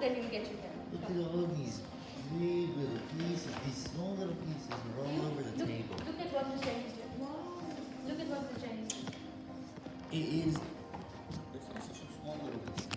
then you get it done. Look at all these big little pieces, these small little pieces are all you over the look, table. Look at what the Chinese do. Look at what the Chinese do. It is, it's such a small little piece.